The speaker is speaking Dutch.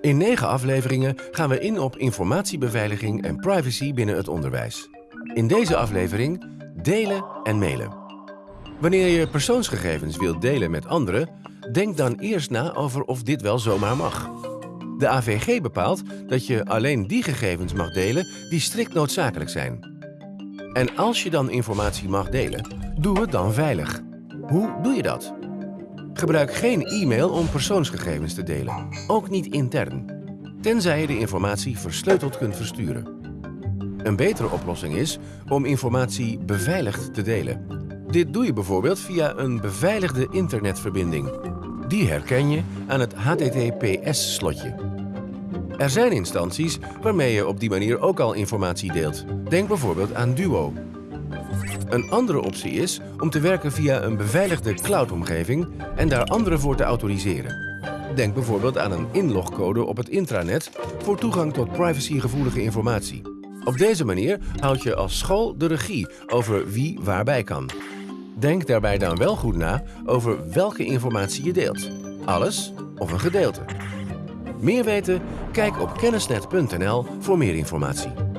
In negen afleveringen gaan we in op informatiebeveiliging en privacy binnen het onderwijs. In deze aflevering delen en mailen. Wanneer je persoonsgegevens wilt delen met anderen, denk dan eerst na over of dit wel zomaar mag. De AVG bepaalt dat je alleen die gegevens mag delen die strikt noodzakelijk zijn. En als je dan informatie mag delen, doe het dan veilig. Hoe doe je dat? Gebruik geen e-mail om persoonsgegevens te delen, ook niet intern. Tenzij je de informatie versleuteld kunt versturen. Een betere oplossing is om informatie beveiligd te delen. Dit doe je bijvoorbeeld via een beveiligde internetverbinding. Die herken je aan het HTTPS-slotje. Er zijn instanties waarmee je op die manier ook al informatie deelt. Denk bijvoorbeeld aan Duo. Een andere optie is om te werken via een beveiligde cloud-omgeving en daar anderen voor te autoriseren. Denk bijvoorbeeld aan een inlogcode op het intranet voor toegang tot privacygevoelige informatie. Op deze manier houd je als school de regie over wie waarbij kan. Denk daarbij dan wel goed na over welke informatie je deelt. Alles of een gedeelte. Meer weten? Kijk op kennisnet.nl voor meer informatie.